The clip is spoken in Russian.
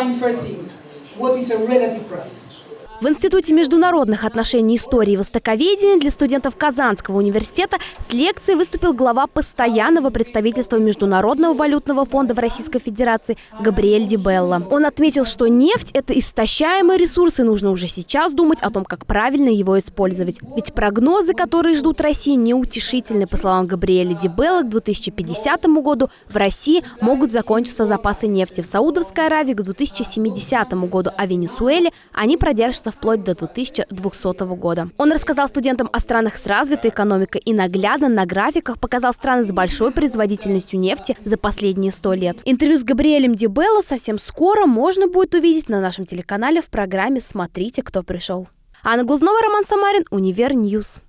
define first thing, what is a relative price. В Институте международных отношений истории и востоковедения для студентов Казанского университета с лекцией выступил глава постоянного представительства Международного валютного фонда в Российской Федерации Габриэль Дибелла. Он отметил, что нефть – это истощаемый ресурс, и нужно уже сейчас думать о том, как правильно его использовать. Ведь прогнозы, которые ждут России, неутешительны. По словам Габриэля Дибелла, к 2050 году в России могут закончиться запасы нефти. В Саудовской Аравии к 2070 году, а в Венесуэле они продержатся продолжаться вплоть до 2200 года. Он рассказал студентам о странах с развитой экономикой и наглядно на графиках показал страны с большой производительностью нефти за последние 100 лет. Интервью с Габриэлем Дибелло совсем скоро можно будет увидеть на нашем телеканале в программе «Смотрите, кто пришел». Анна Глазнова, Роман Самарин, Univer News.